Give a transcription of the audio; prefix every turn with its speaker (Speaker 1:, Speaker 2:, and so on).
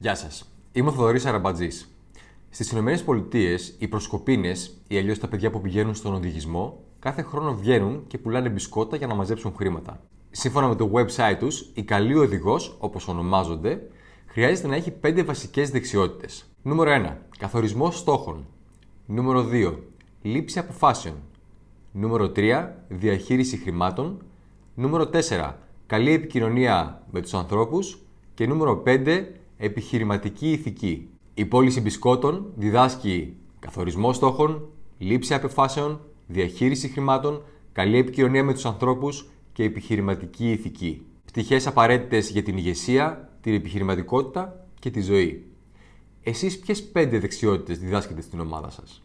Speaker 1: Γεια σας. Είμαι ο Θοδωρής Αραμπατζής. Στις ΗΠΑ, οι προσκοπίνες, ή αλλιώς τα παιδιά που πηγαίνουν στον οδηγισμό, κάθε χρόνο βγαίνουν και πουλάνε μπισκότα για να μαζέψουν χρήματα. Σύμφωνα με το website τους, η καλή οδηγός, όπως ονομάζονται, χρειάζεται να έχει 5 βασικές δεξιότητες. Νούμερο 1. Καθορισμός στόχων. Νούμερο 2. Λήψη αποφάσεων. Νούμερο 3. Διαχείριση χρημάτων. Νούμερο 4. Καλή επικοινωνία με τους ανθρώπους. Και νούμερο 5. Επιχειρηματική ηθική. Η πώληση μπισκότων διδάσκει καθορισμό στόχων, λήψη αποφάσεων, διαχείριση χρημάτων, καλή επικοινωνία με τους ανθρώπους και επιχειρηματική ηθική. Πτυχές απαραίτητες για την ηγεσία, την επιχειρηματικότητα και τη ζωή. Εσείς ποιες πέντε δεξιότητες διδάσκετε στην ομάδα σας;